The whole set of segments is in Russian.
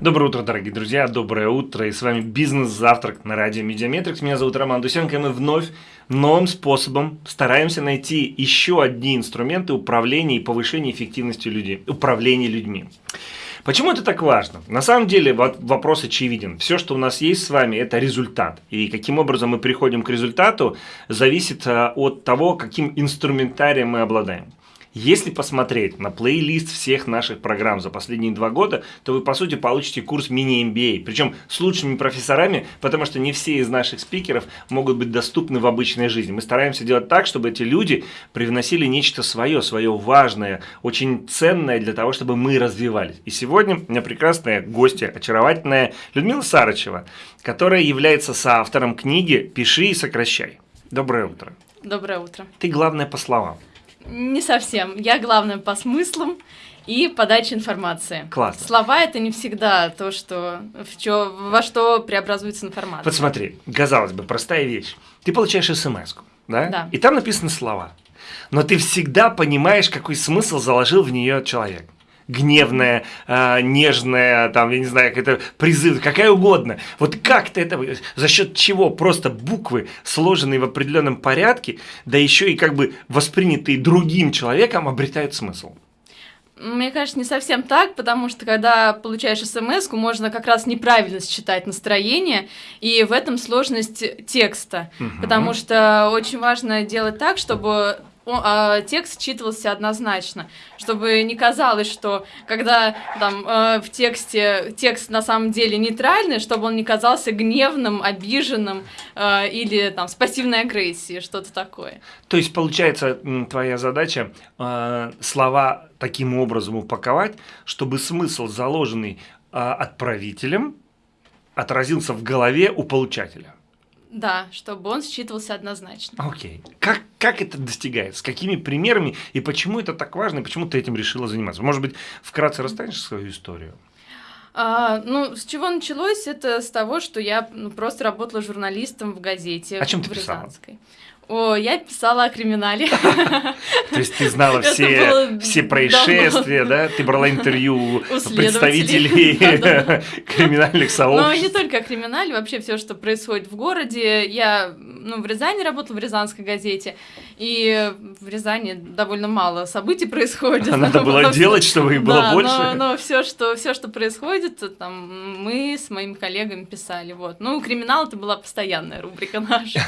Доброе утро, дорогие друзья, доброе утро, и с вами «Бизнес-завтрак» на радио Медиаметрикс. Меня зовут Роман Дусенко, и мы вновь новым способом стараемся найти еще одни инструменты управления и повышения эффективности людей, управления людьми. Почему это так важно? На самом деле вопрос очевиден. Все, что у нас есть с вами, это результат. И каким образом мы приходим к результату, зависит э, от того, каким инструментарием мы обладаем. Если посмотреть на плейлист всех наших программ за последние два года, то вы, по сути, получите курс мини-MBA. Причем с лучшими профессорами, потому что не все из наших спикеров могут быть доступны в обычной жизни. Мы стараемся делать так, чтобы эти люди привносили нечто свое, свое важное, очень ценное для того, чтобы мы развивались. И сегодня у меня прекрасная гостья, очаровательная Людмила Сарычева, которая является соавтором книги «Пиши и сокращай». Доброе утро. Доброе утро. Ты главное по словам. Не совсем. Я главное по смыслам и подаче информации. Классно. Слова это не всегда то, что, в чё, во что преобразуется информация. Вот смотри, казалось бы, простая вещь. Ты получаешь смс да? Да. И там написаны слова. Но ты всегда понимаешь, какой смысл заложил в нее человек гневная, э, нежная, там, я не знаю, какая-то призыв, какая угодно. Вот как ты это, за счет чего просто буквы, сложенные в определенном порядке, да еще и как бы воспринятые другим человеком, обретают смысл? Мне кажется, не совсем так, потому что когда получаешь смс можно как раз неправильно считать настроение, и в этом сложность текста. Угу. Потому что очень важно делать так, чтобы а, текст читался однозначно, чтобы не казалось, что когда там э, в тексте текст на самом деле нейтральный, чтобы он не казался гневным, обиженным э, или там с пассивной агрессией, что-то такое. То есть получается твоя задача э, слова таким образом упаковать, чтобы смысл заложенный отправителем отразился в голове у получателя. Да, чтобы он считывался однозначно. Окей. Okay. Как, как это достигается? С какими примерами? И почему это так важно? И почему ты этим решила заниматься? Может быть, вкратце расстанешь свою историю? А, ну, с чего началось? Это с того, что я ну, просто работала журналистом в газете. О чем ты писала? Рязанской. О, я писала о криминале. То есть ты знала все, все происшествия, да? Ты брала интервью представителей криминальных сообществ. Но не только о криминале, вообще все, что происходит в городе. Я ну, в Рязани работала, в Рязанской газете, и в Рязани довольно мало событий происходит. Надо было делать, чтобы их было больше. Но, но все, что, все, что происходит, там, мы с моими коллегами писали. Вот. Ну, криминал это была постоянная рубрика наша.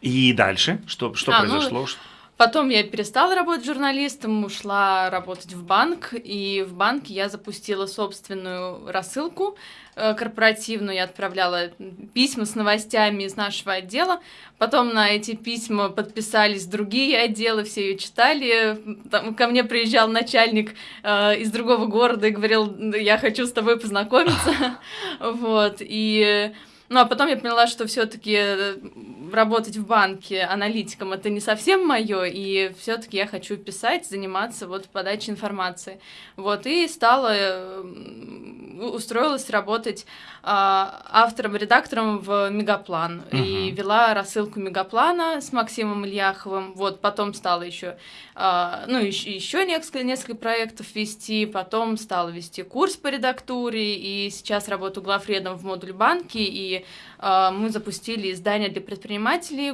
И дальше? Что, что а, ну, произошло? Ну, потом я перестала работать журналистом, ушла работать в банк, и в банке я запустила собственную рассылку э, корпоративную, я отправляла письма с новостями из нашего отдела, потом на эти письма подписались другие отделы, все ее читали, там, ко мне приезжал начальник э, из другого города и говорил, я хочу с тобой познакомиться, вот, и... Ну, а потом я поняла, что все-таки э, работать в банке аналитиком это не совсем мое, и все-таки я хочу писать, заниматься вот подачей информации. Вот, и стала, э, устроилась работать а, автором-редактором в Мегаплан. Uh-huh. И вела рассылку Мегаплана с Максимом Ильяховым. Вот, потом стала еще, а, ну, еще, еще несколько, несколько проектов вести, потом стала вести курс по редактуре, и сейчас работаю главредом в модуль банки, и а, мы запустили издание для предпринимателей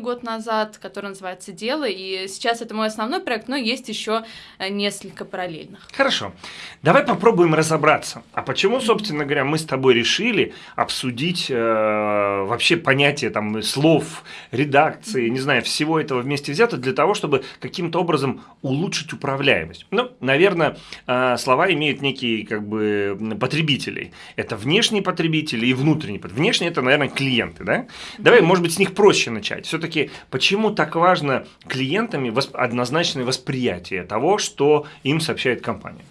год назад, которое называется «Дело», и сейчас это мой основной проект, но есть еще э, несколько параллельных. Хорошо. Давай попробуем разобраться. А почему, собственно говоря, мы с тобой решили обсудить э, вообще понятие там слов, редакции, не знаю, всего этого вместе взято для того, чтобы каким-то образом улучшить управляемость? Ну, наверное, э, слова имеют некие как бы потребителей. Это внешние потребители и внутренние. Внешние – это, наверное, клиенты, да? Давай, может быть, с них проще начать. Все-таки почему так важно клиентами однозначное восприятие того, что им сообщает компания?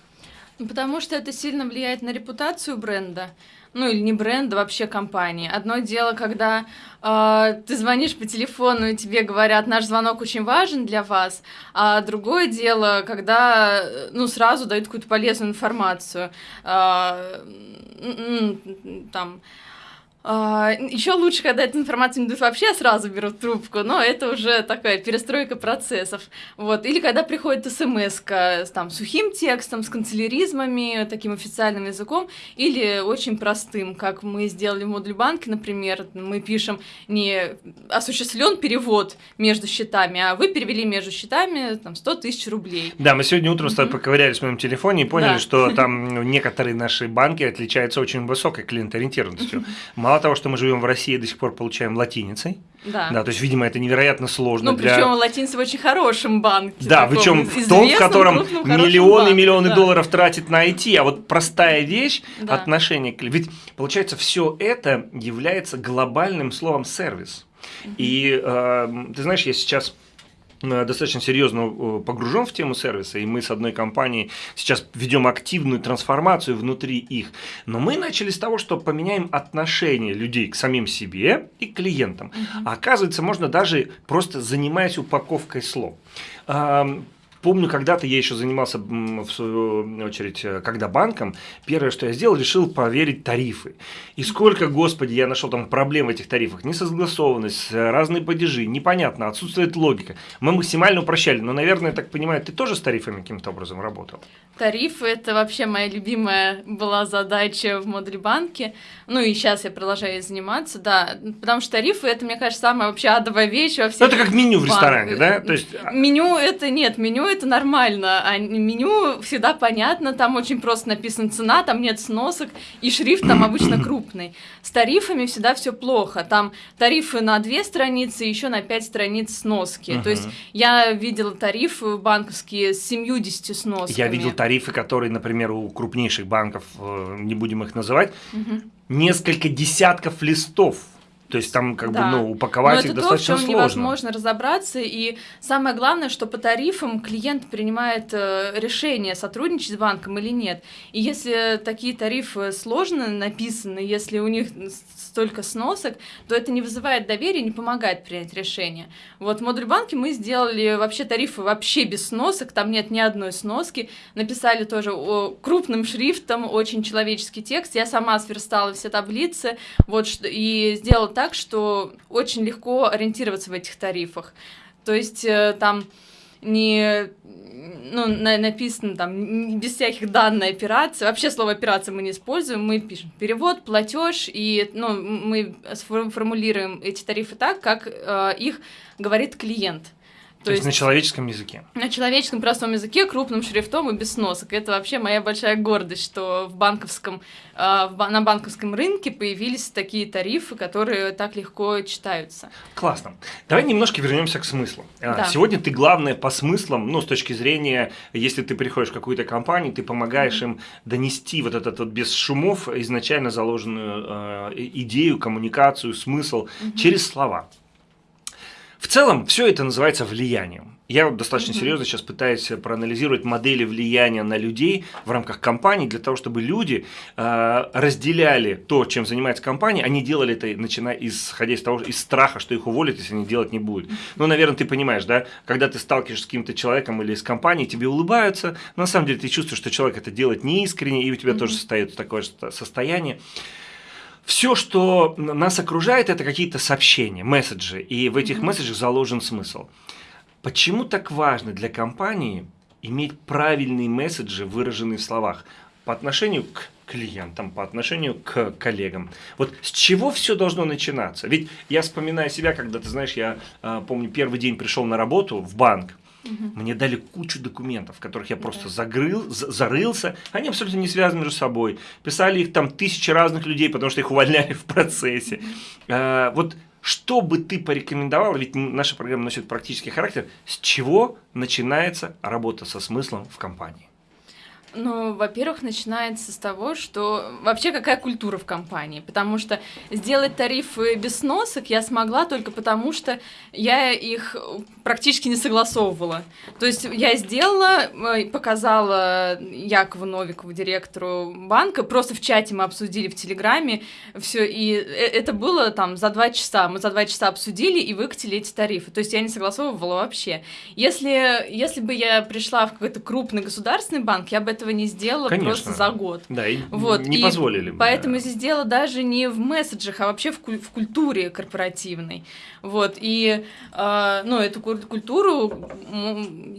Ну, потому что это сильно влияет на репутацию бренда. Ну или не бренда, вообще компании. Одно дело, когда э, ты звонишь по телефону и тебе говорят, наш звонок очень важен для вас, а другое дело, когда ну сразу дают какую-то полезную информацию. Э, там Еще лучше, когда эту информацию не дают вообще, сразу берут трубку, но это уже такая перестройка процессов. Вот. Или когда приходит смс с там, сухим текстом, с канцеляризмами, таким официальным языком, или очень простым, как мы сделали в модуле банке, например, мы пишем не осуществлен перевод между счетами, а вы перевели между счетами там, 100 тысяч рублей. Да, мы сегодня утром с тобой поковырялись в моем телефоне и поняли, Да. что там некоторые наши банки отличаются очень высокой клиенториентированностью. Мало того, что мы живем в России и до сих пор получаем латиницей, Да. да, то есть, видимо, это невероятно сложно Ну, для... причем латинцы в очень хорошем банке. Да, причем в том, в котором миллионы и миллионы да. долларов тратит на IT, а вот простая вещь, Да. отношение к... Ведь, получается, все это является глобальным словом «сервис». И э, ты знаешь, я сейчас достаточно серьезно э, погружен в тему сервиса, и мы с одной компанией сейчас ведем активную трансформацию внутри их. Но мы начали с того, что поменяем отношение людей к самим себе и к клиентам. А оказывается, можно даже просто занимаясь упаковкой слов. Помню, когда-то я еще занимался, в свою очередь, э, когда банком, первое, что я сделал, решил проверить тарифы. И сколько, господи, я нашел там проблем в этих тарифах. Несогласованность, э, разные падежи, непонятно, отсутствует логика. Мы максимально упрощали, но, наверное, я так понимаю, ты тоже с тарифами каким-то образом работал? Тарифы – это вообще моя любимая была задача в модуле банке. Ну и сейчас я продолжаю заниматься, да. Потому что тарифы – это, мне кажется, самая вообще адовая вещь во всех это как меню в банках. ресторане, да? То есть, а, Меню это нет, меню это нормально, а меню всегда понятно, там очень просто написана цена, там нет сносок, и шрифт там обычно крупный. С тарифами всегда все плохо, там тарифы на две страницы, еще на пять страниц сноски. То есть я видела тарифы банковские с 70 сносками. я видел тарифы, которые, например, у крупнейших банков, э, не будем их называть, Мгм. несколько десятков листов. То есть там как Да. бы ну, упаковать Но их это то, в достаточно чем сложно. невозможно разобраться. И самое главное, что по тарифам клиент принимает э, решение, сотрудничать с банком или нет. И если такие тарифы сложно написаны, если у них столько сносок, то это не вызывает доверия, не помогает принять решение. Вот в модуль банке мы сделали вообще тарифы вообще без сносок, там нет ни одной сноски. Написали тоже крупным шрифтом, очень человеческий текст. Я сама сверстала все таблицы, вот, и сделала так, что очень легко ориентироваться в этих тарифах. То есть э, там не ну, на- написано там без всяких данной операции. Вообще слово операция мы не используем, мы пишем перевод, платеж, и ну, мы формулируем эти тарифы так, как э, их говорит клиент. То, есть, на человеческом языке. на человеческом простом языке, крупным шрифтом и без сносок. Это вообще моя большая гордость, что в банковском, э, в на банковском рынке появились такие тарифы, которые так легко читаются. Классно. Давай немножко вернемся к смыслу. А, Да. Сегодня ты главное по смыслам, ну, с точки зрения, если ты приходишь в какую-то компанию, ты помогаешь им донести вот этот вот без шумов изначально заложенную э, идею, коммуникацию, смысл через слова. В целом, все это называется влиянием. Я вот достаточно серьезно сейчас пытаюсь проанализировать модели влияния на людей в рамках компании, для того, чтобы люди э, разделяли то, чем занимается компания, они делали это, начиная исходя из того, из страха, что их уволят, если они делать не будут. Ну, наверное, ты понимаешь, да, когда ты сталкиваешься с каким-то человеком или с компанией, тебе улыбаются, но на самом деле ты чувствуешь, что человек это делает неискренне, и у тебя Мгм. тоже состоит такое состояние. Все, что нас окружает, это какие-то сообщения, месседжи, и в этих месседжах заложен смысл. Почему так важно для компании иметь правильные месседжи, выраженные в словах, по отношению к клиентам, по отношению к коллегам? Вот с чего все должно начинаться? Ведь я вспоминаю себя, когда, ты знаешь, я а, помню, первый день пришел на работу в банк, Мгм. мне дали кучу документов, в которых я просто Да. загрыл, за- зарылся. Они абсолютно не связаны между собой. Писали их там тысячи разных людей, потому что их увольняли в процессе. А, вот что бы ты порекомендовал, ведь наша программа носит практический характер, с чего начинается работа со смыслом в компании? Ну, во-первых, начинается с того, что вообще какая культура в компании, потому что сделать тарифы без сносок я смогла только потому, что я их практически не согласовывала. То есть я сделала, э, показала Якову Новикову, директору банка, просто в чате мы обсудили в Телеграме все, и э- это было там за два часа. Мы за два часа обсудили и выкатили эти тарифы. То есть я не согласовывала вообще. Если, если бы я пришла в какой-то крупный государственный банк, я бы этого этого не сделала Конечно. просто за год. Да, и Вот, не и позволили. Поэтому здесь дело даже не в месседжах, а вообще в, куль- в культуре корпоративной. Вот, и, э, ну, эту куль- культуру,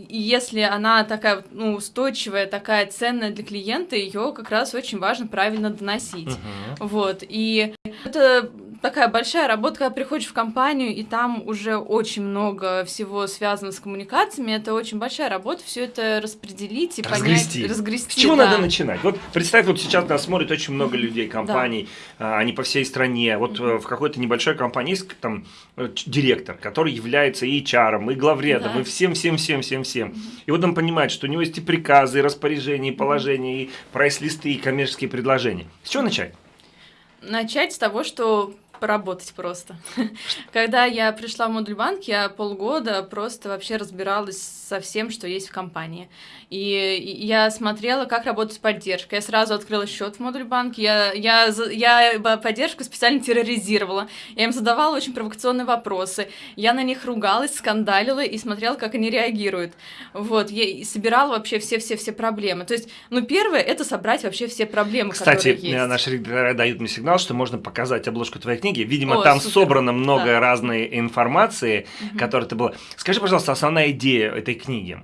если она такая, ну, устойчивая, такая ценная для клиента, ее как раз очень важно правильно доносить. Мгм. Вот, и это такая большая работа, когда приходишь в компанию, и там уже очень много всего связано с коммуникациями, это очень большая работа, все это распределить и Разгрести. понять, разгрести. С чего да. надо начинать? Вот представь, вот сейчас нас смотрит очень много людей, компаний, а, они по всей стране. Вот э, в какой-то небольшой компании есть там э, директор, который является и HR, и главредом, Да. и всем, всем, всем, всем, всем. И вот он понимает, что у него есть и приказы, и распоряжения, и положения, и прайс-листы, и коммерческие предложения. С чего начать? Начать с того, что поработать просто. Когда я пришла в модуль банк, я полгода просто вообще разбиралась со всем, что есть в компании. И я смотрела, как работает поддержка. Я сразу открыла счет в модуль банк. Я, я, я поддержку специально терроризировала. Я им задавала очень провокационные вопросы. Я на них ругалась, скандалила и смотрела, как они реагируют. Вот, я собирала вообще все-все-все проблемы. То есть, ну, первое, это собрать вообще все проблемы, Кстати, которые есть. наши редакторы дают мне сигнал, что можно показать обложку твоей книги. Видимо, О, там супер. собрано много Да. разной информации, Мгм. которая ты была. Скажи, пожалуйста, основная идея этой книги.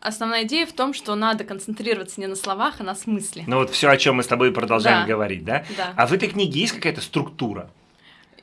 Основная идея в том, что надо концентрироваться не на словах, а на смысле. Ну вот все, о чем мы с тобой продолжаем Да. говорить, да? Да. А в этой книге есть какая-то структура?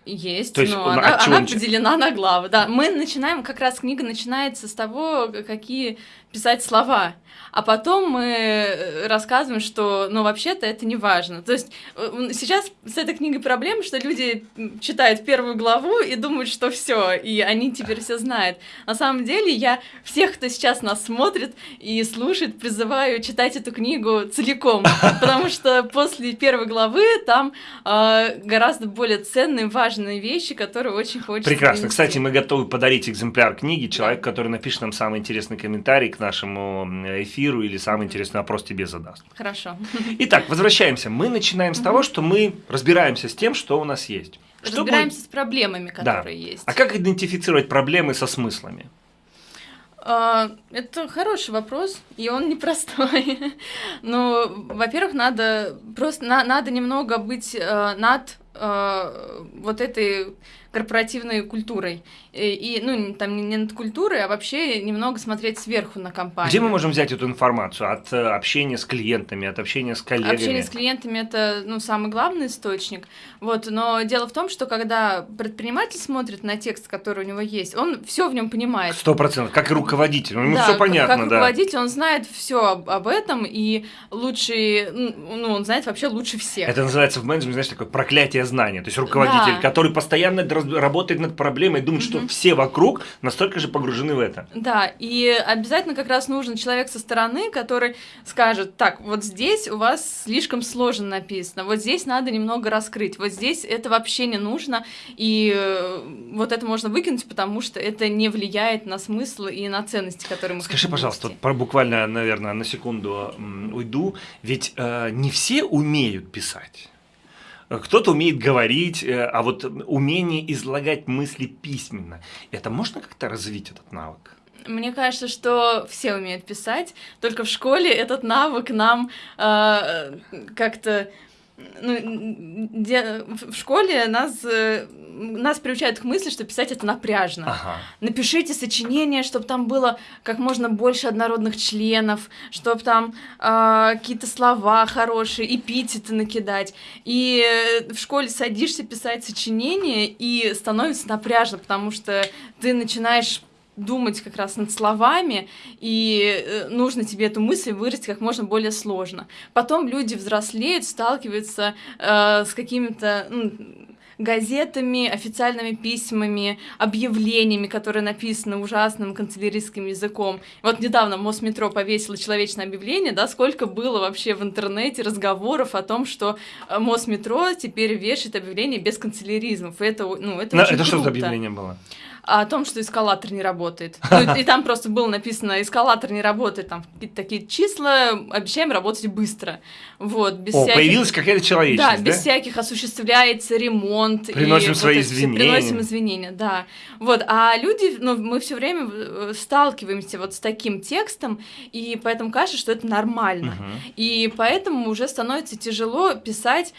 Есть, То есть но он- она, она поделена на главы. Да, мы начинаем, как раз книга начинается с того, какие писать слова. А потом мы э, рассказываем, что, ну, вообще-то это не важно. То есть э, сейчас с этой книгой проблема, что люди читают первую главу и думают, что все, и они теперь все знают. На самом деле я всех, кто сейчас нас смотрит и слушает, призываю читать эту книгу целиком, потому что после первой главы там э, гораздо более ценные, важные вещи, которые очень хочется Прекрасно. донести. Кстати, мы готовы подарить экземпляр книги человеку, который напишет нам самый интересный комментарий к нашему эфиру или самый интересный вопрос тебе задаст. Хорошо. Итак, возвращаемся. Мы начинаем с того, что мы разбираемся с тем, что у нас есть. Что Разбираемся с проблемами, которые есть. А как идентифицировать проблемы со смыслами? А, Это хороший вопрос, и он непростой. Ну, во-первых, надо просто на- надо немного быть э, над э, вот этой корпоративной культурой. И, и, ну, там не- над культурой, а вообще немного смотреть сверху на компанию. Где мы можем взять эту информацию? От э, общения с клиентами, от общения с коллегами? Общение с клиентами это ну, самый главный источник. Вот, но дело в том, что когда предприниматель смотрит на текст, который у него есть, он все в нем понимает. Сто процентов, как и руководитель. Ему Да, все как- понятно, как да. руководитель, он знает все об, об этом, и лучше, ну, он знает вообще лучше всех. Это называется в менеджменте, знаешь, такое проклятие знания. То есть руководитель, Да. который постоянно работает над проблемой, думает, что Все вокруг настолько же погружены в это. Да, и обязательно как раз нужен человек со стороны, который скажет, так, вот здесь у вас слишком сложно написано, вот здесь надо немного раскрыть, вот здесь это вообще не нужно, и э, вот это можно выкинуть, потому что это не влияет на смысл и на ценности, которые мы Скажи, пожалуйста, вот про- буквально, наверное, на секунду уйду. Ведь э, не все умеют писать. Э, Кто-то умеет говорить, э, а вот умение излагать мысли письменно, это можно как-то развить этот навык? Мне кажется, что все умеют писать, только в школе этот навык нам э, как-то ну, де- в школе нас, э, нас приучают к мысли, что писать это напряжно. Ага. Напишите сочинение, чтобы там было как можно больше однородных членов, чтобы там э, какие-то слова хорошие, эпитеты накидать. И э, в школе садишься писать сочинение, и становится напряжно, потому что ты начинаешь думать как раз над словами, и э, нужно тебе эту мысль выразить как можно более сложно. Потом люди взрослеют, сталкиваются э, с какими-то ну, газетами, официальными письмами, объявлениями, которые написаны ужасным канцелярийским языком. Вот недавно Мосметро повесило человечное объявление, да, сколько было вообще в интернете разговоров о том, что э, Мосметро теперь вешает объявление без канцеляризмов. И это, ну, это очень это что за круто. объявление было? О том, что эскалатор не работает. Ну, и там просто было написано, эскалатор не работает, там какие-то такие числа, обещаем работать быстро. Вот, без О, всяких... появилась какая-то человечность, Да, да? без всяких осуществляется ремонт. Приносим и свои вот извинения. Приносим извинения, да. Вот, а люди, ну, мы все время э, сталкиваемся вот с таким текстом, и поэтому кажется, что это нормально. Мгм. И поэтому уже становится тяжело писать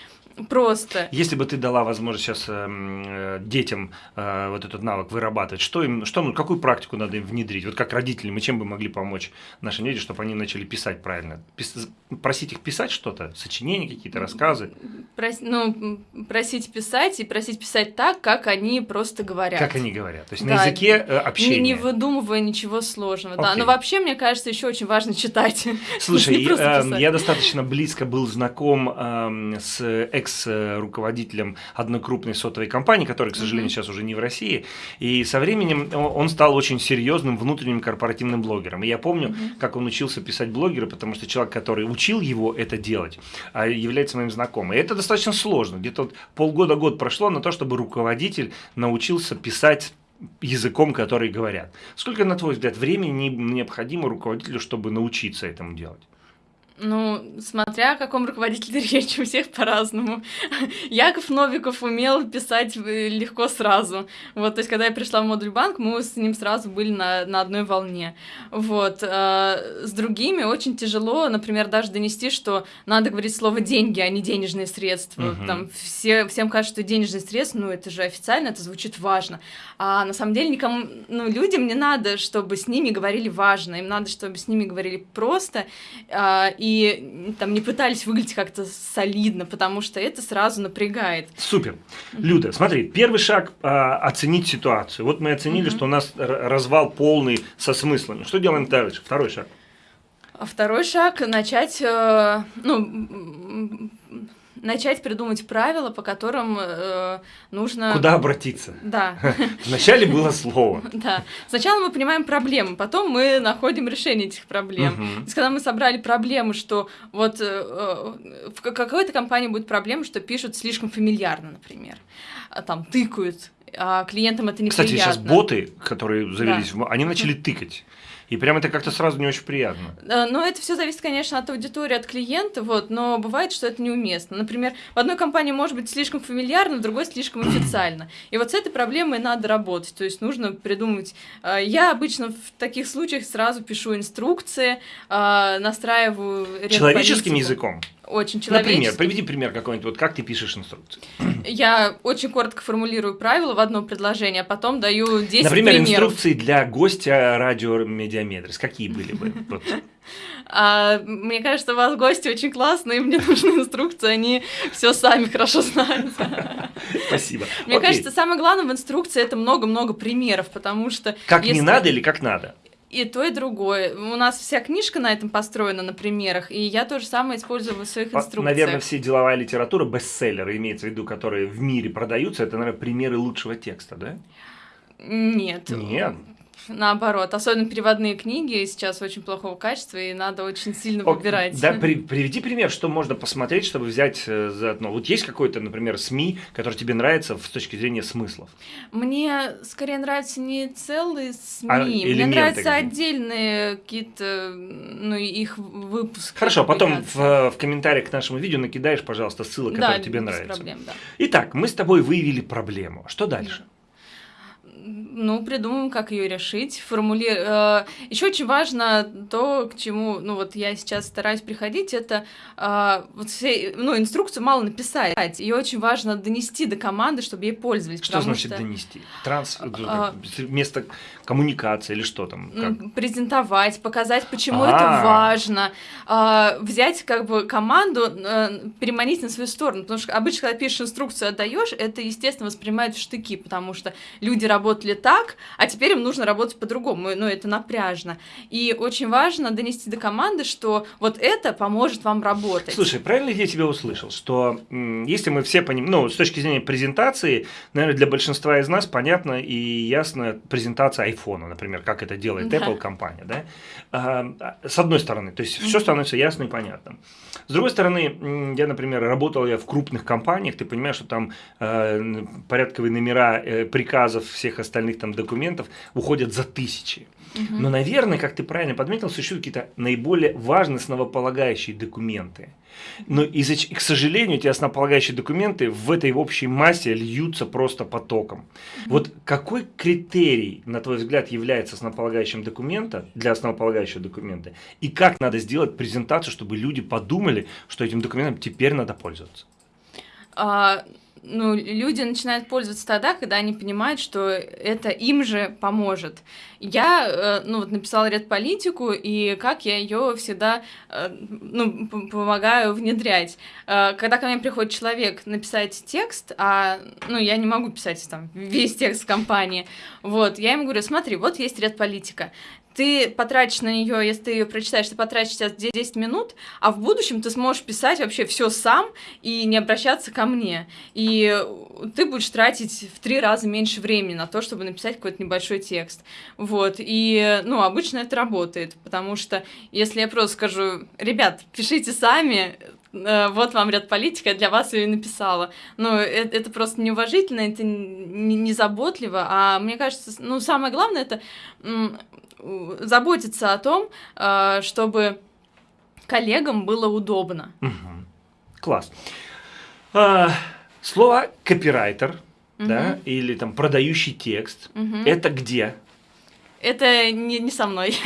просто. Если бы ты дала возможность сейчас эм, э, детям э, вот этот навык вырабатывать, что им, что, ну, какую практику надо им внедрить? Вот как родители, мы чем бы могли помочь нашим детям, чтобы они начали писать правильно? Пис- просить их писать что-то, сочинения какие-то, рассказы, Прос- ну, просить писать и просить писать так, как они просто говорят. как они говорят, то есть Да, на языке э, Не, общения. не выдумывая ничего сложного. Да. Окей. Но вообще, мне кажется, еще очень важно читать. Слушай, Не э, писать. я достаточно близко был знаком эм, с экс-руководителем одной крупной сотовой компании, которая, к сожалению, сейчас уже не в России. И со временем он стал очень серьезным внутренним корпоративным блогером. И я помню, как он учился писать блогеры, потому что человек, который учил его это делать, а, является моим знакомым. И это достаточно сложно. Где-то вот полгода-год прошло на то, чтобы руководитель научился писать языком, который говорят. Сколько, на твой взгляд, времени не- необходимо руководителю, чтобы научиться этому делать? Ну, смотря о каком руководителе речь, у всех по-разному. Яков Новиков умел писать э, легко сразу. Вот, то есть, когда я пришла в модуль банк, мы с ним сразу были на, на одной волне. Вот. э, С другими очень тяжело, например, даже донести, что надо говорить слово «деньги», а не «денежные средства». Мгм. Там все, всем кажется, что денежные средства, ну, это же официально, это звучит важно. А на самом деле никому, ну, людям не надо, чтобы с ними говорили важно, им надо, чтобы с ними говорили просто, а, и там не пытались выглядеть как-то солидно, потому что это сразу напрягает. Супер. Люда, смотри, первый шаг а, оценить ситуацию. Вот мы оценили, Мгм. что у нас развал полный со смыслами. Что делаем дальше? Второй шаг. Второй шаг начать, э, ну, начать придумать правила, по которым э, нужно. Куда обратиться? Да. Вначале было слово. Да. Сначала мы понимаем проблемы, потом мы находим решение этих проблем. То есть, когда мы собрали проблемы, что вот э, э, в ка- какой-то компании будет проблема, что пишут слишком фамильярно, например, а там тыкают, а клиентам это неприятно. Кстати, сейчас боты, которые завелись, они начали тыкать. И прям это как-то сразу не очень приятно. Э, Но это все зависит, конечно, от аудитории, от клиента, вот, но бывает, что это неуместно. Например, в одной компании может быть слишком фамильярно, в другой слишком официально. И вот с этой проблемой надо работать. То есть нужно придумать. э, Я обычно в таких случаях сразу пишу инструкции, э, настраиваю Человеческим языком. Очень Например, человеческим. приведи пример какой-нибудь, вот как ты пишешь инструкции. Я очень коротко формулирую правила в одно предложение, а потом даю 10 Например, примеров. инструкции для гостя радио Медиаметрис. Какие были бы? А, мне кажется, у вас гости очень классные, мне нужны инструкции, они все сами хорошо знают. Спасибо. Мне Окей. кажется, самое главное в инструкции это много-много примеров, потому что Как не если- надо или как надо? И то, и другое. У нас вся книжка на этом построена на примерах, и я то же самое использую в своих инструкциях. Наверное, все деловая литература, бестселлеры, имеется в виду, которые в мире продаются, это, наверное, примеры лучшего текста, да? Нет. Нет. Наоборот, особенно переводные книги сейчас очень плохого качества, и надо очень сильно О, выбирать. Да, при- приведи пример, что можно посмотреть, чтобы взять э, заодно. Вот есть какой-то, например, СМИ, который тебе нравится с точки зрения смыслов? Мне скорее нравятся не целые СМИ, А мне нравятся отдельные какие-то, ну, их выпуски. Хорошо, потом в, в комментариях к нашему видео накидаешь, пожалуйста, ссылы, да, которые тебе нравятся. проблем, да. Итак, мы с тобой выявили проблему. Что дальше? Ну, придумаем, как ее решить. Формули... Еще очень важно то, к чему, ну вот я сейчас стараюсь приходить, это э, вот все, ну инструкцию мало написать, ее очень важно донести до команды, чтобы ей пользовались. Что значит что, донести? Транс... А, место коммуникации или что там? Как? презентовать, показать, почему А. это важно, а, взять как бы команду, э, переманить на свою сторону, потому что обычно, когда пишешь инструкцию, отдаешь, это, естественно, воспринимают в штыки, потому что люди работали так, а теперь им нужно работать по-другому, ну, это напряжно. И очень важно донести до команды, что вот это поможет вам работать. Слушай, правильно ли я тебя услышал, что если мы все понимаем, ну, с точки зрения презентации, наверное, для большинства из нас понятна и ясна презентация айфона, например, как это делает Да. Apple компания, да? А, с одной стороны, то есть все становится ясно и понятным. С другой стороны, я, например, работал я в крупных компаниях, ты понимаешь, что там э, порядковые номера э, приказов всех остальных проектных там документов уходят за тысячи. Но, наверное, как ты правильно подметил, существуют какие-то наиболее важные основополагающие документы. Но, из к сожалению, эти основополагающие документы в этой общей массе льются просто потоком. Вот какой критерий, на твой взгляд, является основополагающим документом для основополагающего документа? И как надо сделать презентацию, чтобы люди подумали, что этим документом теперь надо пользоваться? А, ну, люди начинают пользоваться тогда, когда они понимают, что это им же поможет. Я, э, ну, вот написала редполитику, и как я ее всегда, э, ну, помогаю внедрять. Э, когда ко мне приходит человек написать текст, а, ну, я не могу писать там весь текст компании, вот, я ему говорю, смотри, вот есть редполитика, ты потратишь на нее, если ты ее прочитаешь, ты потратишь сейчас 10 минут, а в будущем ты сможешь писать вообще все сам и не обращаться ко мне. И ты будешь тратить в три раза меньше времени на то, чтобы написать какой-то небольшой текст. Вот. И, ну, обычно это работает, потому что если я просто скажу, ребят, пишите сами, э, вот вам ряд политика, я для вас ее написала. Ну, это, это просто неуважительно, это незаботливо, а мне кажется, ну, самое главное, это заботиться о том, э, чтобы коллегам было удобно. Угу. Класс. А, слово копирайтер, угу. да, или там продающий текст, угу. это где? Это не, не со мной.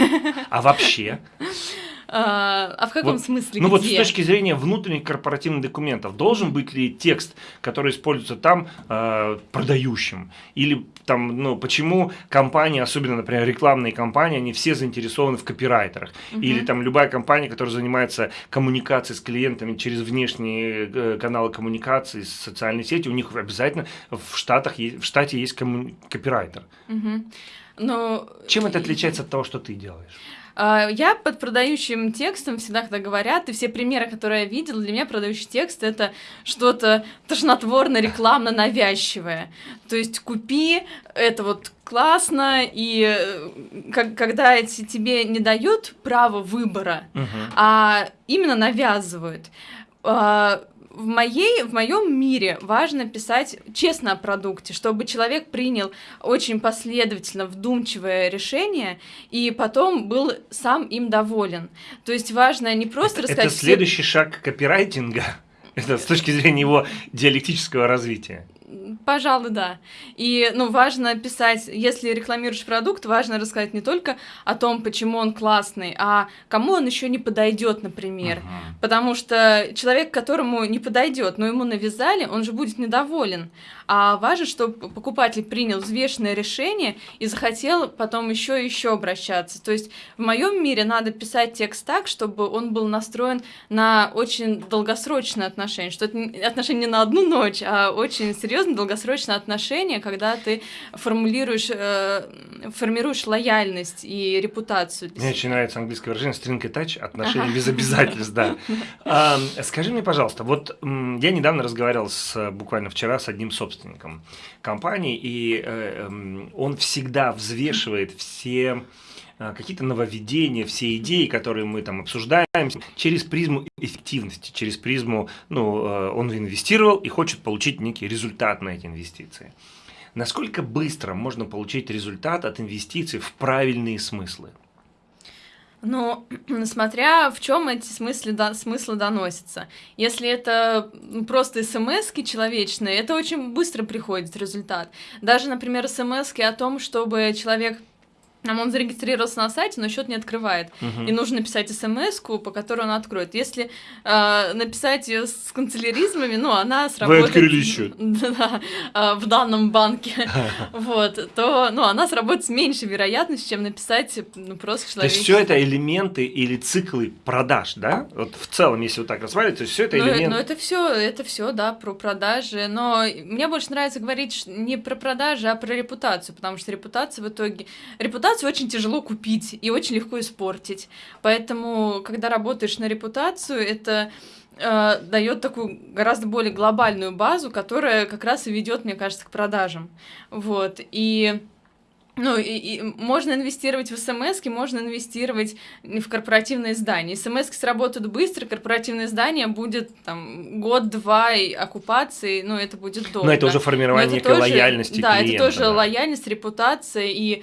А вообще? А, а в каком вот, смысле? Ну где? вот с точки зрения внутренних корпоративных документов, должен быть ли текст, который используется там, э, продающим? Или там, ну, почему компании, особенно, например, рекламные компании, они все заинтересованы в копирайтерах? Угу. Или там любая компания, которая занимается коммуникацией с клиентами через внешние э, каналы коммуникации, социальные сети, у них обязательно в, Штатах, в штате есть комму... копирайтер. Угу. Но... Чем это отличается от того, что ты делаешь? А, я под продающим текстом всегда, когда говорят, и все примеры, которые я видела, для меня продающий текст это что-то тошнотворно, рекламно навязчивое. То есть купи, это вот классно, и э, как, когда эти тебе не дают право выбора, uh а именно навязывают а, в, моей, в моем мире важно писать честно о продукте, чтобы человек принял очень последовательно, вдумчивое решение и потом был сам им доволен. То есть важно не просто это, рассказать... Это следующий шаг копирайтинга, это с точки зрения его диалектического развития. Пожалуй, да. И, ну, важно писать, если рекламируешь продукт, важно рассказать не только о том, почему он классный, а кому он еще не подойдет, например. Uh-huh. Потому что человек, которому не подойдет, но ему навязали, он же будет недоволен. А важно, чтобы покупатель принял взвешенное решение и захотел потом еще и еще обращаться. То есть в моем мире надо писать текст так, чтобы он был настроен на очень долгосрочные отношения, что это отношения не на одну ночь, а очень серьезно долгосрочные отношения, когда ты формулируешь, э, формируешь лояльность и репутацию. Мне очень нравится английское выражение string attach, отношения ага. без обязательств, да. А, скажи мне, пожалуйста, вот я недавно разговаривал с, буквально вчера с одним собственником компании, и э, эм, он всегда взвешивает все какие-то нововведения, все идеи, которые мы там обсуждаем, через призму эффективности, через призму, ну, э, он инвестировал и хочет получить некий результат на эти инвестиции. Насколько быстро можно получить результат от инвестиций в правильные смыслы? Ну, смотря в чем эти смыслы, да, смыслы доносятся. Если это просто смс человечные, это очень быстро приходит результат. Даже, например, смс о том, чтобы человек он зарегистрировался на сайте, но счет не открывает. Угу. И нужно написать смс по которой он откроет. Если э, написать ее с канцеляризмами, ну, она сработает... Вы открыли счет. Да, э, в данном банке. вот, то, ну, она сработает с меньшей вероятностью, чем написать ну, просто человек. То есть все это элементы или циклы продаж, да? Вот в целом, если вот так рассматривать, то есть все это ну, элементы... Ну, это все, это все, да, про продажи. Но мне больше нравится говорить не про продажи, а про репутацию, потому что репутация в итоге... Репутация репутацию очень тяжело купить и очень легко испортить. Поэтому, когда работаешь на репутацию, это э, дает такую гораздо более глобальную базу, которая как раз и ведет, мне кажется, к продажам. Вот. И ну, и, и можно инвестировать в смс, можно инвестировать в корпоративные здания. смс сработают быстро, корпоративное здание будет там год-два оккупации, ну, это будет долго. Но это уже формирование некой тоже, лояльности Да, клиента, это тоже да. лояльность, репутация, и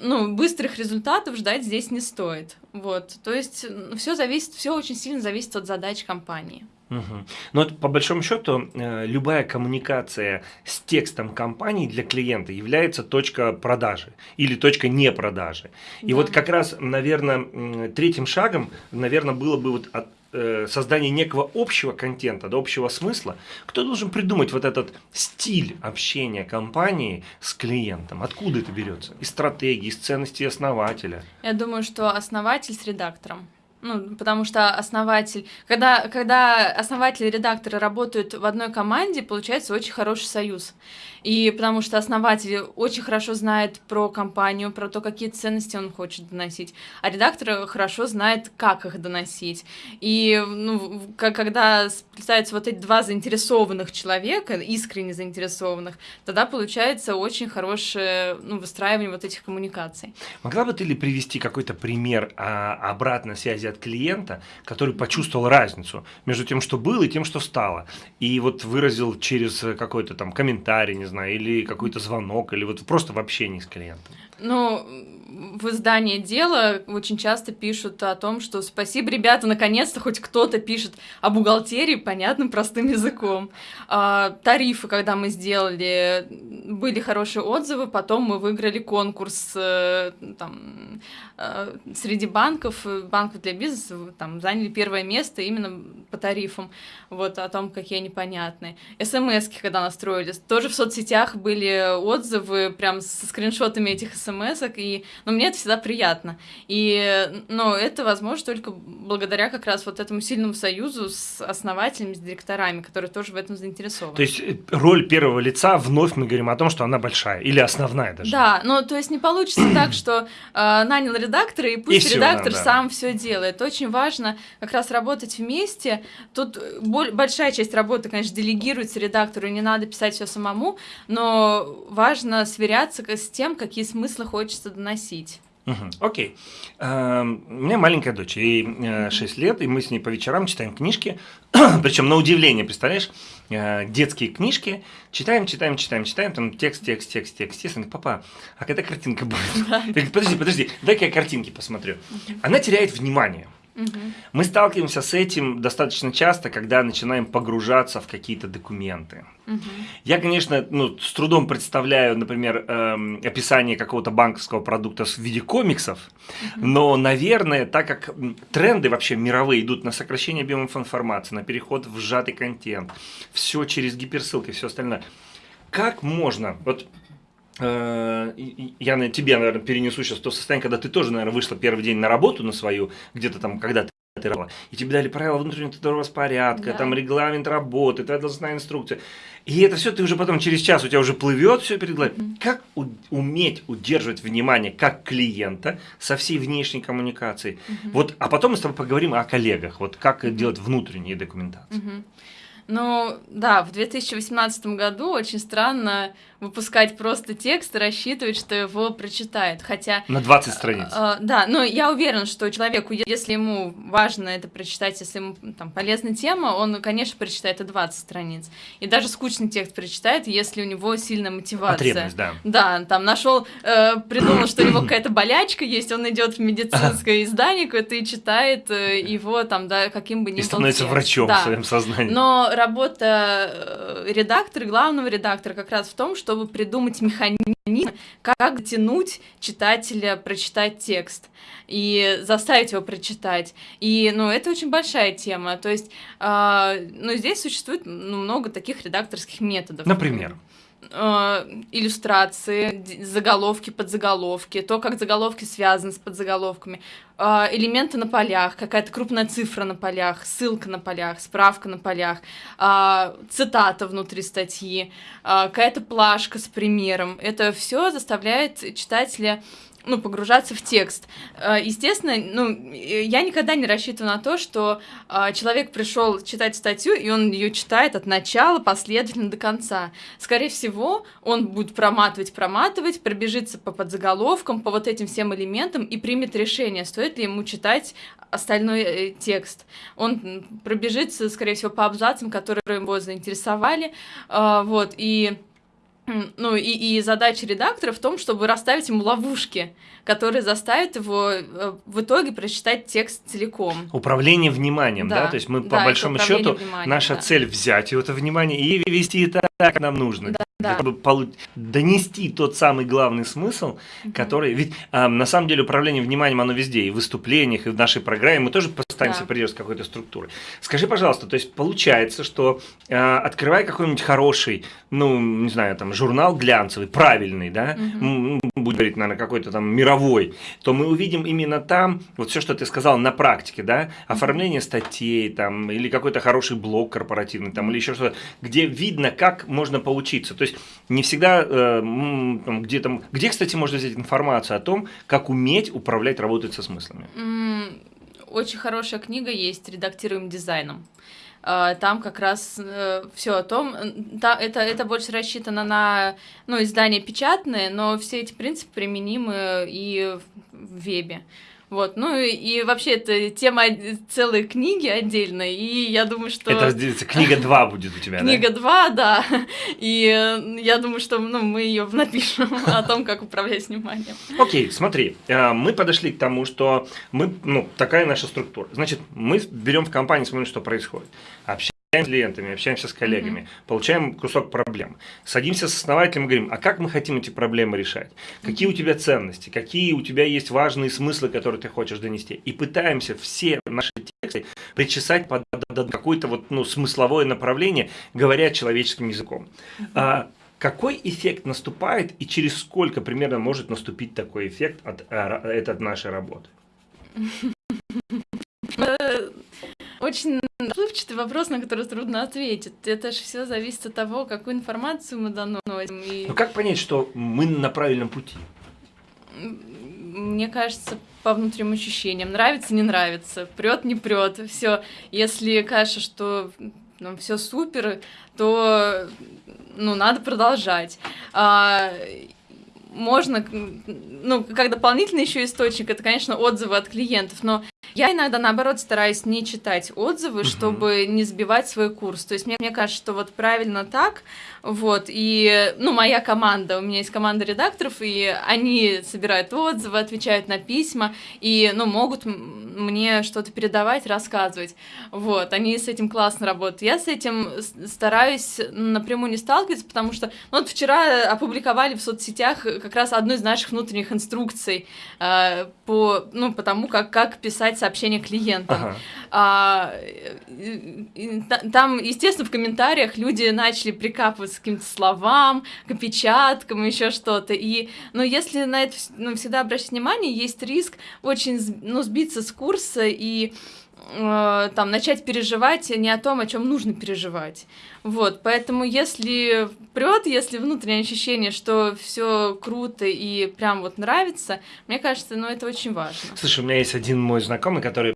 ну, быстрых результатов ждать здесь не стоит. Вот, то есть все зависит, все очень сильно зависит от задач компании. Угу. Но по большому счету э, любая коммуникация с текстом компании для клиента является точка продажи или точка не продажи. И да. вот как раз, наверное, третьим шагом, наверное, было бы вот от, создание некого общего контента, да, общего смысла. Кто должен придумать вот этот стиль общения компании с клиентом? Откуда это берется? Из стратегии, из ценностей основателя? Я думаю, что основатель с редактором. Ну, потому что основатель, когда, когда основатель и редакторы работают в одной команде, получается очень хороший союз. И потому что основатель очень хорошо знает про компанию, про то, какие ценности он хочет доносить, а редактор хорошо знает, как их доносить. И ну, когда сплетаются вот эти два заинтересованных человека, искренне заинтересованных, тогда получается очень хорошее ну, выстраивание вот этих коммуникаций. Могла бы ты ли привести какой-то пример а, обратной связи от клиента, который почувствовал разницу между тем, что было, и тем, что стало? И вот выразил через какой-то там комментарий, не знаю, или какой-то звонок, или вот просто в общении с клиентом? Ну, в издании «Дело» очень часто пишут о том, что спасибо, ребята, наконец-то хоть кто-то пишет о бухгалтерии понятным простым языком. А, тарифы, когда мы сделали, были хорошие отзывы, потом мы выиграли конкурс э, там, э, среди банков, банков для бизнеса, там, заняли первое место именно по тарифам, вот, о том, какие они понятные. смс когда настроились, тоже в соцсетях были отзывы прям со скриншотами этих смс и но мне это всегда приятно. И, но это возможно только благодаря как раз вот этому сильному союзу с основателями, с директорами, которые тоже в этом заинтересованы. То есть э, роль первого лица, вновь мы говорим о том, что она большая или основная даже. Да, но то есть не получится так, что э, нанял редактора, и пусть и редактор все, да, сам все делает. Очень важно как раз работать вместе. Тут большая часть работы, конечно, делегируется редактору, не надо писать все самому, но важно сверяться с тем, какие смыслы хочется доносить носить. Угу, окей. Uh, у меня маленькая дочь, ей uh, 6 лет, и мы с ней по вечерам читаем книжки. Причем на удивление, представляешь, uh, детские книжки. Читаем, читаем, читаем, читаем, там текст, текст, текст, текст. Естественно, папа, а когда картинка будет? Подожди, подожди, дай-ка я картинки посмотрю. Она теряет внимание. Мы сталкиваемся с этим достаточно часто, когда начинаем погружаться в какие-то документы. Угу. Я, конечно, ну, с трудом представляю, например, эм, описание какого-то банковского продукта в виде комиксов, угу. но, наверное, так как тренды вообще мировые идут на сокращение объемов информации, на переход в сжатый контент, все через гиперссылки, все остальное. Как можно, вот я на тебе, наверное, перенесу сейчас то состояние, когда ты тоже, наверное, вышла первый день на работу на свою, где-то там, когда ты работала, и тебе дали правила внутреннего распорядка, да. там регламент работы, твоя должностная инструкция. И это все ты уже потом через час у тебя уже плывет все перед глазами. Mm-hmm. Как у, уметь удерживать внимание как клиента со всей внешней коммуникацией? Mm-hmm. Вот, а потом мы с тобой поговорим о коллегах, вот как mm-hmm. делать внутренние документации. Mm-hmm. Ну, да, в 2018 году очень странно выпускать просто текст и рассчитывать, что его прочитают. Хотя... На 20 страниц. Э, да, но я уверен, что человеку, если ему важно это прочитать, если ему там полезна тема, он, конечно, прочитает и 20 страниц. И даже скучный текст прочитает, если у него сильная мотивация. Потребность, да. Да, там нашел, э, придумал, что у него какая-то болячка есть, он идет в медицинское издание какое-то и читает э, его там, да, каким бы ни был И становится врачом да. в своем сознании. Но работа э, редактора, главного редактора как раз в том, что чтобы придумать механизм, как дотянуть читателя прочитать текст и заставить его прочитать. И, ну, это очень большая тема. То есть, э, ну, здесь существует ну, много таких редакторских методов. Например? Э, иллюстрации, заголовки, подзаголовки, то, как заголовки связаны с подзаголовками. а, элементы на полях, какая-то крупная цифра на полях, ссылка на полях, справка на полях, а, цитата внутри статьи, а, какая-то плашка с примером. Это все заставляет читателя ну, погружаться в текст. Э, естественно, ну, я никогда не рассчитываю на то, что э, человек пришел читать статью, и он ее читает от начала последовательно до конца. Скорее всего, он будет проматывать, проматывать, пробежится по подзаголовкам, по вот этим всем элементам и примет решение, стоит ли ему читать остальной э, текст. Он пробежится, скорее всего, по абзацам, которые его заинтересовали, вот, и ну, и, и задача редактора в том, чтобы расставить ему ловушки, которые заставят его э, в итоге прочитать текст целиком. Управление вниманием, да? да? То есть мы, да, по большому счету, наша да. цель взять это внимание и вести так, как нам нужно. Да да. чтобы донести тот самый главный смысл, угу. который... Ведь а, на самом деле управление вниманием, оно везде, и в выступлениях, и в нашей программе, мы тоже постараемся да. придерживаться какой-то структуры. Скажи, пожалуйста, то есть получается, что а, открывая какой-нибудь хороший, ну, не знаю, там, журнал глянцевый, правильный, да, угу. будет говорить, наверное, какой-то там мировой, то мы увидим именно там, вот все, что ты сказал на практике, да, оформление статей, там, или какой-то хороший блог корпоративный, там, или еще что-то, где видно, как можно поучиться. То есть не всегда э, где там, где, кстати, можно взять информацию о том, как уметь управлять, работать со смыслами. Очень хорошая книга есть «Редактируем дизайном». А, там как раз э, все о том, та, это, это больше рассчитано на ну, издания печатные, но все эти принципы применимы и в вебе. Вот, ну и, вообще это тема целой книги отдельной, и я думаю, что... Это книга 2 будет у тебя, Книга 2, да, и э, я думаю, что ну, мы ее напишем о том, как управлять вниманием. Окей, смотри, э, мы подошли к тому, что мы, ну, такая наша структура. Значит, мы берем в компании, смотрим, что происходит. Общаемся с клиентами, общаемся с коллегами, mm-hmm. получаем кусок проблем. Садимся с основателем и говорим, а как мы хотим эти проблемы решать? Какие у тебя ценности? Какие у тебя есть важные смыслы, которые ты хочешь донести? И пытаемся все наши тексты причесать под какое-то вот, ну, смысловое направление, говоря человеческим языком. Mm-hmm. А, какой эффект наступает и через сколько примерно может наступить такой эффект от, э, от нашей работы? Э, очень Плывчатый вопрос, на который трудно ответить. Это же все зависит от того, какую информацию мы доносим. И... Ну как понять, что мы на правильном пути? Мне кажется, по внутренним ощущениям. Нравится, не нравится, прет, не прет. Все. Если кажется, что ну, все супер, то ну, надо продолжать. А, можно, ну, как дополнительный еще источник, это, конечно, отзывы от клиентов, но я иногда, наоборот, стараюсь не читать отзывы, угу. чтобы не сбивать свой курс. То есть мне, мне кажется, что вот правильно так, вот, и, ну, моя команда, у меня есть команда редакторов, и они собирают отзывы, отвечают на письма, и, ну, могут мне что-то передавать, рассказывать. Вот, они с этим классно работают. Я с этим стараюсь напрямую не сталкиваться, потому что, ну, вот вчера опубликовали в соцсетях как раз одну из наших внутренних инструкций э, по, ну, по тому, как, как писать сообщения клиентам. Ага. А, и, и, там, естественно, в комментариях люди начали прикапываться к каким-то словам, к опечаткам, еще что-то. И, ну, если на это ну, всегда обращать внимание, есть риск очень, ну, сбиться с курса и э, там начать переживать не о том, о чем нужно переживать. Вот, поэтому если прет, если внутреннее ощущение, что все круто и прям вот нравится, мне кажется, ну это очень важно. Слушай, у меня есть один мой знакомый, который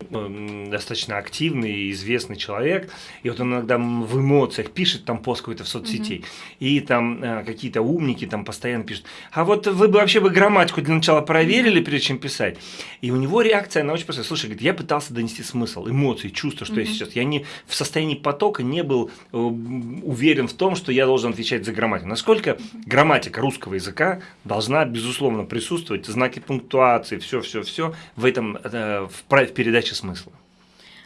достаточно активный и известный человек, и вот он иногда в эмоциях пишет там пост какой-то в соцсети, mm и там э, какие-то умники там постоянно пишут, а вот вы бы вообще бы грамматику для начала проверили, перед чем писать? И у него реакция, она очень простая. Слушай, говорит, я пытался донести смысл, эмоции, чувства, что mm я сейчас, я не в состоянии потока не был э, уверен в том, что я должен отвечать за грамматику. Насколько грамматика русского языка должна, безусловно, присутствовать, знаки пунктуации, все-все-все в этом, э, в, в передаче смысла?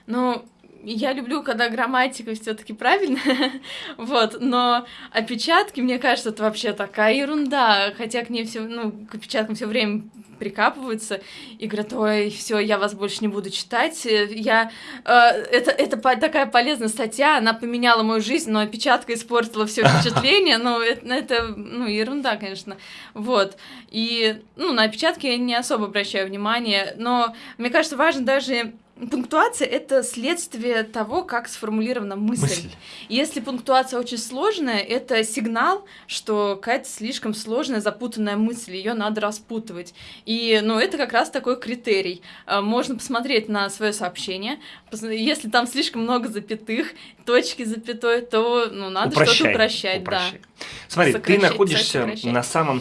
Ну, я люблю, когда грамматика все-таки правильно, вот, но опечатки, мне кажется, это вообще такая ерунда, хотя к ней все, ну, к опечаткам все время прикапываются и говорят, ой, все, я вас больше не буду читать. Я, э, это, это такая полезная статья, она поменяла мою жизнь, но опечатка испортила все впечатление. Ну, это, это ну, ерунда, конечно. Вот. И ну, на опечатки я не особо обращаю внимание, но мне кажется, важно даже Пунктуация — это следствие того, как сформулирована мысль. мысль. Если пунктуация очень сложная, это сигнал, что какая-то слишком сложная, запутанная мысль, ее надо распутывать. И, ну, это как раз такой критерий. А, можно посмотреть на свое сообщение. Если там слишком много запятых, точки запятой, то, ну, надо что-то упрощать, упрощай. да. Смотри, ты находишься на самом,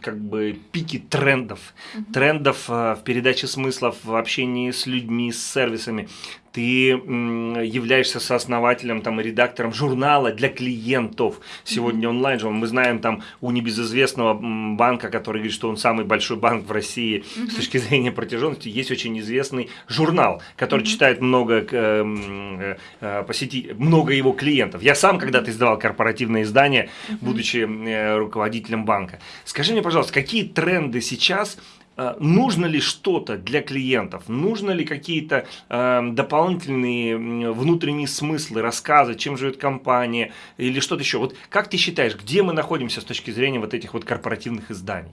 как бы, пике трендов. Угу. Трендов а, в передаче смыслов, в общении с людьми, с сервисами, ты являешься сооснователем там, и редактором журнала для клиентов. Сегодня онлайн же мы знаем там у небезызвестного банка, который говорит, что он самый большой банк в России с точки зрения протяженности, есть очень известный журнал, который читает много э, э, посетителей, много его клиентов. Я сам когда-то издавал корпоративное издание, будучи э, руководителем банка. Скажи мне, пожалуйста, какие тренды сейчас Э, нужно ли что-то для клиентов, нужно ли какие-то э, дополнительные внутренние смыслы, рассказы, чем живет компания или что-то еще. Вот как ты считаешь, где мы находимся с точки зрения вот этих вот корпоративных изданий?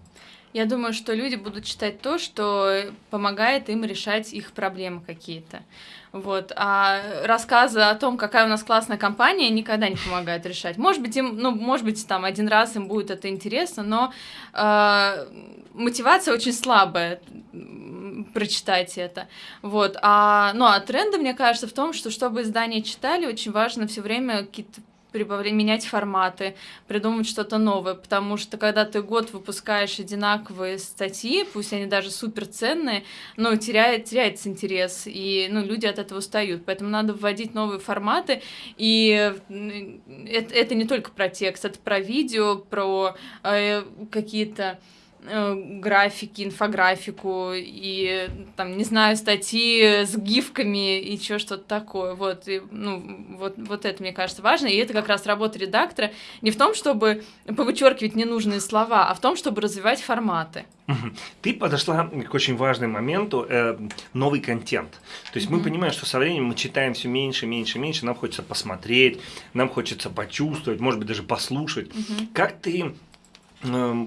Я думаю, что люди будут читать то, что помогает им решать их проблемы какие-то. Вот. А рассказы о том, какая у нас классная компания, никогда не помогают решать. Может быть, им, ну, может быть, там один раз им будет это интересно, но э, мотивация очень слабая прочитать это. Вот. А, ну, а тренды, мне кажется, в том, что чтобы издания читали, очень важно все время какие-то прибавлять, менять форматы, придумать что-то новое, потому что когда ты год выпускаешь одинаковые статьи, пусть они даже супер ценные, но теряет, теряется интерес, и ну, люди от этого устают, поэтому надо вводить новые форматы, и это, это не только про текст, это про видео, про э, какие-то Э, графики, инфографику и там, не знаю, статьи с гифками и что что-то такое. Вот, и, ну, вот, вот это, мне кажется, важно. И это как раз работа редактора не в том, чтобы повычеркивать ненужные слова, а в том, чтобы развивать форматы. Ты подошла к очень важному моменту э, новый контент. То есть mm-hmm. мы понимаем, что со временем мы читаем все меньше, меньше, меньше. Нам хочется посмотреть, нам хочется почувствовать, может быть даже послушать. Mm-hmm. Как ты э,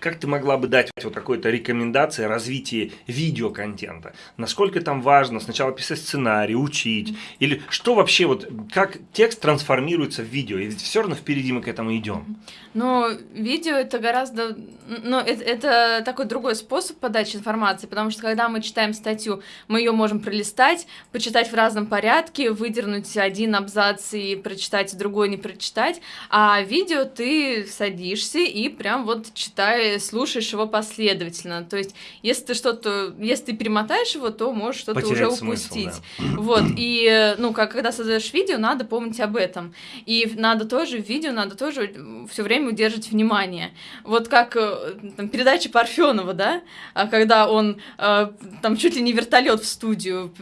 как ты могла бы дать вот какой-то рекомендации развития видеоконтента? Насколько там важно сначала писать сценарий, учить? Или что вообще, вот как текст трансформируется в видео? И ведь все равно впереди мы к этому идем. Но видео это гораздо... Ну, это, это такой другой способ подачи информации, потому что когда мы читаем статью, мы ее можем пролистать, почитать в разном порядке, выдернуть один абзац и прочитать, другой не прочитать. А видео ты садишься и прям вот читаешь слушаешь его последовательно. То есть, если ты что-то, если ты перемотаешь его, то можешь что-то уже упустить. Смысл, да. Вот, и, ну, как, когда создаешь видео, надо помнить об этом. И надо тоже, в видео надо тоже все время удерживать внимание. Вот как э, там, передача Парфенова, да, а когда он э, там чуть ли не вертолет в студию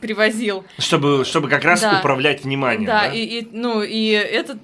привозил. Чтобы, чтобы как раз да. управлять вниманием. Да, да? И, и, ну, и это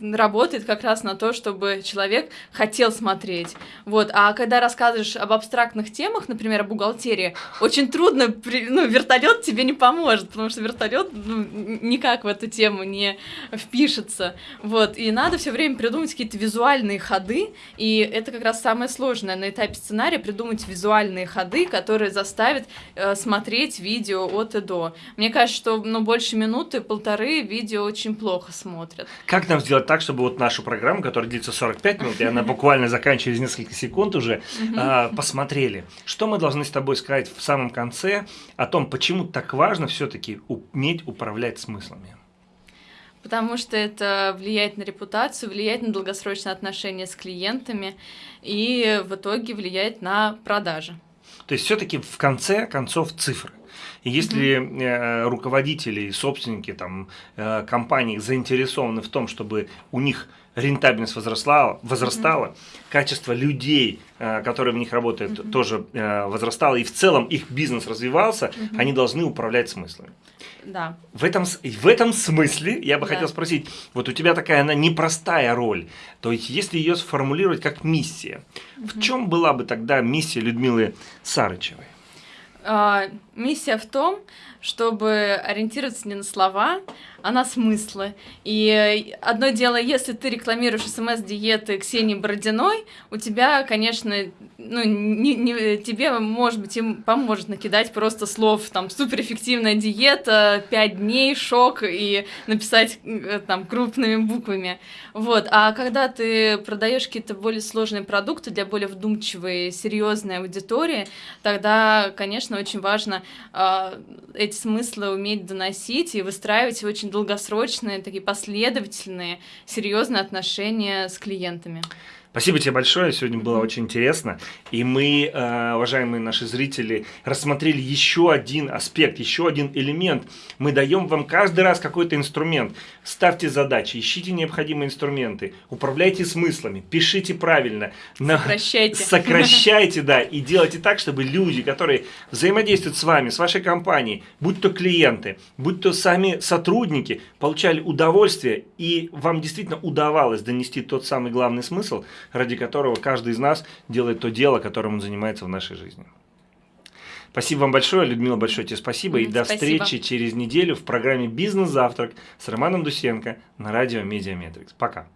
работает как раз на то, чтобы человек хотел смотреть. Вот. А когда рассказываешь об абстрактных темах, например, о бухгалтерии, очень трудно, ну, вертолет тебе не поможет, потому что вертолет ну, никак в эту тему не впишется. Вот. И надо все время придумать какие-то визуальные ходы, и это как раз самое сложное на этапе сценария придумать визуальные ходы, которые заставят э, смотреть видео от и до. Мне кажется, что ну, больше минуты, полторы видео очень плохо смотрят. Как нам сделать так, чтобы вот нашу программу, которая длится 45 минут, и она буквально заканчивается через несколько секунд уже, а, посмотрели. Что мы должны с тобой сказать в самом конце о том, почему так важно все-таки уметь управлять смыслами? Потому что это влияет на репутацию, влияет на долгосрочные отношения с клиентами и в итоге влияет на продажи. То есть все-таки в конце концов цифры. И если mm-hmm. руководители и собственники там, э, компаний заинтересованы в том, чтобы у них рентабельность возросла, возрастала, mm-hmm. качество людей, э, которые в них работают, mm-hmm. тоже э, возрастало, и в целом их бизнес развивался, mm-hmm. они должны управлять смыслами. Да. В этом, в этом смысле я бы да. хотел спросить, вот у тебя такая она непростая роль, то есть если ее сформулировать как миссия, mm-hmm. в чем была бы тогда миссия Людмилы Сарычевой? А, миссия в том, чтобы ориентироваться не на слова, а на смыслы. И одно дело, если ты рекламируешь СМС-диеты Ксении Бородиной, у тебя, конечно, ну, не, не, тебе, может быть, им поможет накидать просто слов, там, суперэффективная диета, 5 дней, шок, и написать э, там крупными буквами. Вот. А когда ты продаешь какие-то более сложные продукты для более вдумчивой, серьезной аудитории, тогда, конечно, очень важно э, эти смыслы уметь доносить и выстраивать очень долгосрочные, такие последовательные, серьезные отношения с клиентами. Спасибо тебе большое, сегодня было очень интересно. И мы, э, уважаемые наши зрители, рассмотрели еще один аспект, еще один элемент. Мы даем вам каждый раз какой-то инструмент. Ставьте задачи, ищите необходимые инструменты, управляйте смыслами, пишите правильно. Сокращайте. Сокращайте, да, и делайте так, чтобы люди, которые взаимодействуют с вами, с вашей компанией, будь то клиенты, будь то сами сотрудники, получали удовольствие, и вам действительно удавалось донести тот самый главный смысл – ради которого каждый из нас делает то дело, которым он занимается в нашей жизни. Спасибо вам большое, Людмила, большое тебе спасибо. И до спасибо. встречи через неделю в программе «Бизнес-завтрак» с Романом Дусенко на радио «Медиаметрикс». Пока.